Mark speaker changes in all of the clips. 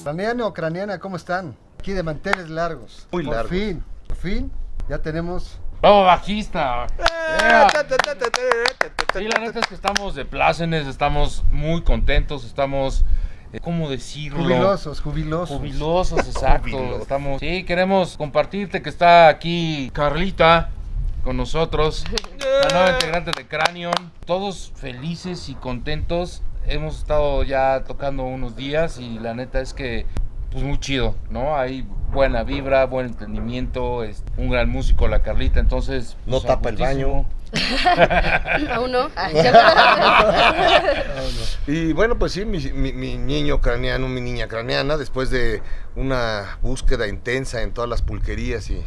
Speaker 1: Ucraniano o ucraniana, ¿cómo están? Aquí de manteles largos.
Speaker 2: Muy
Speaker 1: por
Speaker 2: largos.
Speaker 1: fin, por fin, ya tenemos...
Speaker 3: ¡Vamos, bajista! Yeah. Sí, la neta es que estamos de plácenes, estamos muy contentos, estamos, eh, ¿cómo decirlo?
Speaker 1: Jubilosos, jubilosos.
Speaker 3: Jubilosos, exacto.
Speaker 2: Jubilosos.
Speaker 3: Estamos, sí, queremos compartirte que está aquí Carlita con nosotros, la nueva integrante de Cranion. Todos felices y contentos. Hemos estado ya tocando unos días y la neta es que, pues muy chido, ¿no? Hay buena vibra, buen entendimiento, es un gran músico la Carlita, entonces...
Speaker 2: No
Speaker 3: pues,
Speaker 2: tapa el
Speaker 3: agustísimo.
Speaker 4: Aún no.
Speaker 2: Y bueno, pues sí, mi, mi- mi niño ucraniano, mi niña ucraniana, después de una búsqueda intensa en todas las pulquerías y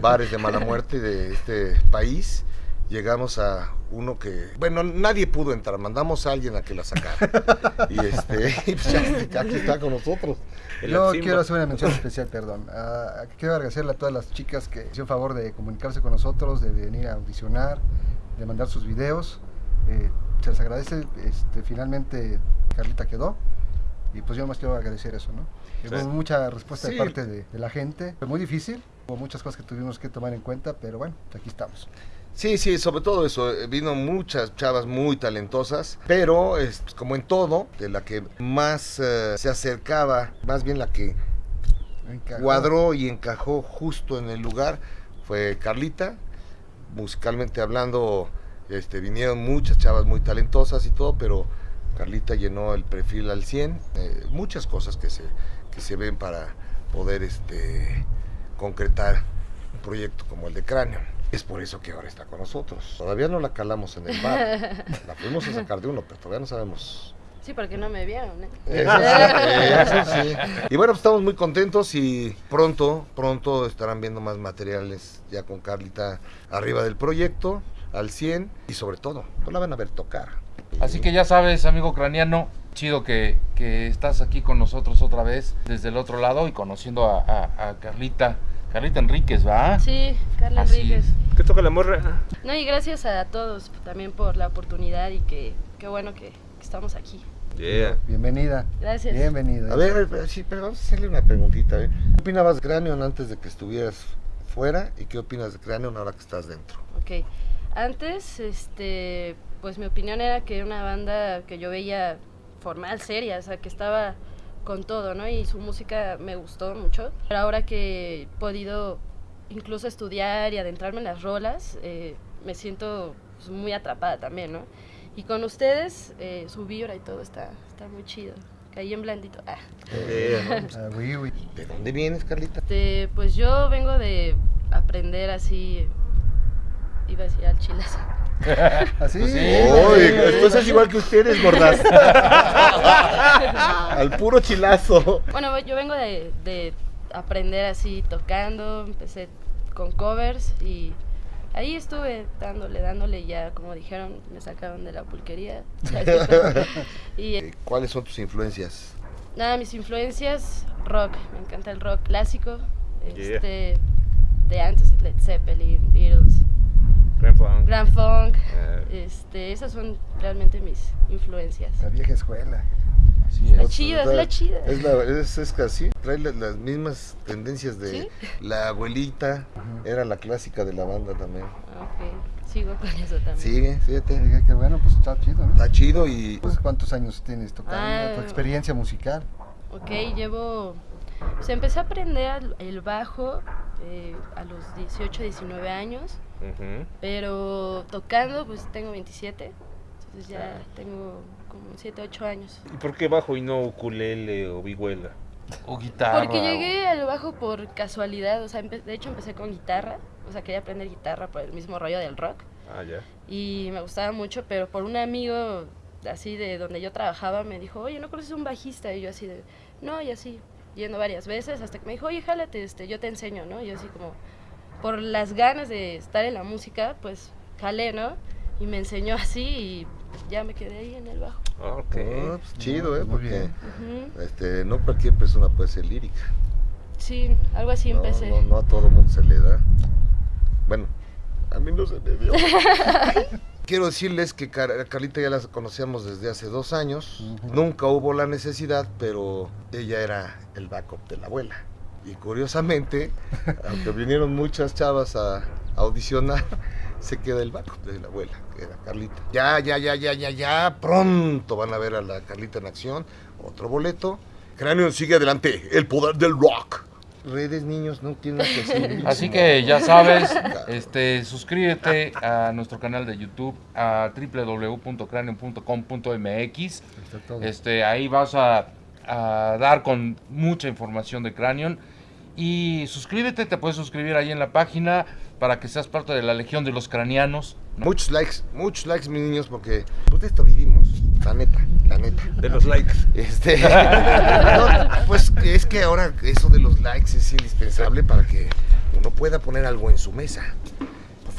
Speaker 2: bares de mala muerte de este país, llegamos a uno que, bueno, nadie pudo entrar, mandamos a alguien a que la sacara. Y este, y pues ya, aquí está con nosotros.
Speaker 1: Yo quiero hacer una mención especial, perdón. Ah, quiero agradecerle a todas las chicas que hicieron favor de comunicarse con nosotros, de venir a audicionar, de mandar sus videos. Eh, se les agradece. Este, finalmente Carlita quedó. Y pues yo más quiero agradecer eso, ¿no?
Speaker 2: Sí.
Speaker 1: Hubo mucha respuesta
Speaker 2: Sí.
Speaker 1: de parte de, de la gente. Fue muy difícil. Hubo muchas cosas que tuvimos que tomar en cuenta, pero bueno, aquí estamos.
Speaker 2: Sí, sí, sobre todo eso. eh, Vino muchas chavas muy talentosas, pero es, como en todo, de la que más eh, se acercaba, más bien la que
Speaker 1: Encajó.
Speaker 2: cuadró y encajó justo en el lugar fue Carlita. Musicalmente hablando, este, vinieron muchas chavas muy talentosas y todo, pero Carlita llenó el perfil al 100. eh, muchas cosas que se, que se ven para poder este, concretar un proyecto como el de Cráneo. Es por eso que ahora está con nosotros. Todavía no la calamos en el bar. La fuimos a sacar de uno, pero todavía no sabemos
Speaker 4: Sí, porque no me vieron, ¿eh?
Speaker 2: eso sí, eso sí. Y bueno, pues estamos muy contentos y pronto, pronto estarán viendo más materiales ya con Carlita arriba del proyecto, al 100 y sobre todo, no la van a ver tocar.
Speaker 3: Así que ya sabes, amigo ucraniano, chido que, que estás aquí con nosotros otra vez desde el otro lado y conociendo a, a- a Carlita, Carlita Enríquez, ¿va?
Speaker 4: Sí, Carla
Speaker 3: Así
Speaker 4: Enríquez.
Speaker 3: es.
Speaker 5: ¿Qué toca la morra?
Speaker 4: No, y gracias a todos también por la oportunidad y que qué bueno que, que estamos aquí.
Speaker 5: Yeah.
Speaker 1: Bienvenida.
Speaker 4: Gracias.
Speaker 1: Bienvenida.
Speaker 2: A ver, a ver, sí, pero vamos a hacerle una preguntita. ¿eh? ¿Qué opinabas de Cranion antes de que estuvieras fuera y qué opinas de Cranion ahora que estás dentro?
Speaker 4: Ok. Antes, este, pues mi opinión era que era una banda que yo veía formal, seria, o sea, que estaba con todo, ¿no? Y su música me gustó mucho. Pero ahora que he podido incluso estudiar y adentrarme en las rolas, eh, me siento pues, muy atrapada también, ¿no? Y con ustedes, eh, su vibra y todo está, está muy chido. Caí en blandito. Ah.
Speaker 2: Eh,
Speaker 1: Ah.
Speaker 2: ¿De dónde vienes, Carlita?
Speaker 4: Este, pues yo vengo de aprender así, iba a decir al chilazo.
Speaker 1: Así.
Speaker 3: Pues sí.
Speaker 2: Uy, después es igual que ustedes, gordas. Al puro chilazo.
Speaker 4: Bueno, yo vengo de, de aprender así tocando, empecé con covers y ahí estuve dándole, dándole y ya, como dijeron, me sacaron de la pulquería. y eh,
Speaker 2: ¿Cuáles son tus influencias?
Speaker 4: nada, mis influencias, rock, me encanta el rock clásico,
Speaker 5: Yeah.
Speaker 4: este, de antes, Led Zeppelin, Beatles,
Speaker 5: Grand Funk.
Speaker 4: Grand Funk,
Speaker 5: Eh.
Speaker 4: este, esas son realmente mis influencias.
Speaker 1: La vieja escuela.
Speaker 3: Así
Speaker 4: La chida, es la chida.
Speaker 2: Es, la, es, es casi, trae la- las mismas tendencias de
Speaker 4: ¿Sí?
Speaker 2: la abuelita. Era la clásica de la banda también.
Speaker 4: Ok, sigo con eso también.
Speaker 2: Sigue, fíjate.
Speaker 1: Qué, qué bueno, pues está chido, ¿no?
Speaker 2: Está chido y
Speaker 1: Pues, ¿Cuántos años tienes tocando?
Speaker 4: Ah.
Speaker 1: ¿Tu experiencia musical?
Speaker 4: Ok, llevo... Pues empecé a aprender el bajo eh, a los 18, 19 años, Pero tocando pues tengo 27, entonces ya tengo como 7, 8 años.
Speaker 5: ¿Y por qué bajo y no ukulele o vihuela?
Speaker 3: O guitarra.
Speaker 4: Porque
Speaker 3: o-
Speaker 4: llegué al bajo por casualidad, o sea, de hecho empecé con guitarra, o sea, quería aprender guitarra por el mismo rollo del rock
Speaker 5: Ah, ya.
Speaker 4: y me gustaba mucho, pero por un amigo así de donde yo trabajaba me dijo, oye, ¿no conoces un bajista? Y yo así de, no, y así, yendo varias veces, hasta que me dijo, oye, jálate, este, yo te enseño, ¿no? Y yo así como, por las ganas de estar en la música, pues jalé, ¿no? Y me enseñó así y ya me quedé ahí en el bajo.
Speaker 5: Ah, Ok.
Speaker 2: Pues, chido, ¿eh?
Speaker 1: Muy
Speaker 2: Porque
Speaker 1: bien.
Speaker 2: Este, no cualquier persona puede ser lírica.
Speaker 4: Sí, algo así
Speaker 2: no,
Speaker 4: empecé.
Speaker 2: no, no a todo mundo se le da. Bueno, a mí no se me dio. quiero decirles que Car- a Carlita ya la conocíamos desde hace dos años. Nunca hubo la necesidad, pero ella era el backup de la abuela. Y curiosamente, aunque vinieron muchas chavas a, a audicionar, se queda el backup de la abuela, que era Carlita. Ya, ya, ya, ya, ya, ya, pronto van a ver a la Carlita en acción. Otro boleto. Cráneo sigue adelante, el poder del rock. Redes, niños, no tienen que hacer.
Speaker 3: Así que ya sabes, este, suscríbete a nuestro canal de YouTube a
Speaker 1: todo.
Speaker 3: Este, ahí vas a, a dar con mucha información de Cranion. Y suscríbete, te puedes suscribir ahí en la página para que seas parte de la Legión de los Cranianos.
Speaker 2: Muchos likes, muchos likes, mis niños, porque pues de esto vivimos, la neta, la neta.
Speaker 5: De los likes.
Speaker 2: Este, no, pues es que ahora eso de los likes es indispensable para que uno pueda poner algo en su mesa.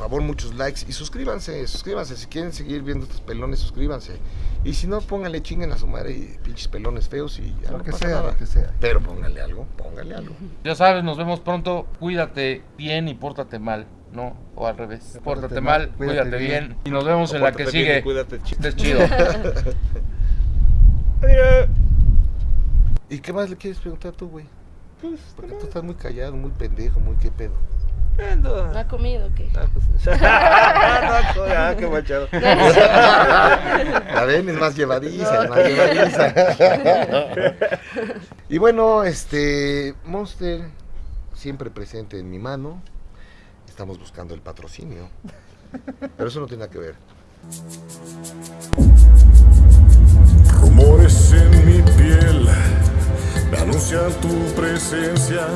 Speaker 2: Por favor, muchos likes y suscríbanse, suscríbanse. Si quieren seguir viendo estos pelones, suscríbanse. Y si no, pónganle chinguen a su madre y pinches pelones feos y ya
Speaker 1: Lo
Speaker 2: no
Speaker 1: que
Speaker 2: pasa
Speaker 1: sea,
Speaker 2: nada.
Speaker 1: lo que sea.
Speaker 2: Pero pónganle algo, pónganle algo.
Speaker 3: Ya sabes, nos vemos pronto. Cuídate bien y pórtate mal, ¿no? O al revés. Pórtate, mal, cuídate, bien. Y nos vemos en la que sigue.
Speaker 5: Cuídate, chido.
Speaker 3: Estés chido.
Speaker 5: Adiós.
Speaker 2: ¿Y qué más le quieres preguntar tú, güey? Porque tú estás muy callado, muy pendejo, muy qué pedo.
Speaker 5: Ando.
Speaker 4: ¿No ha comido o qué?
Speaker 5: Ah, pues. Ah, no, ah, qué machado.
Speaker 2: La ven, es más llevadiza, es más llevadiza. y bueno, este Monster siempre presente en mi mano. Estamos buscando el patrocinio. Pero eso no tiene nada que ver.
Speaker 6: Rumores en mi piel anuncian tu presencia.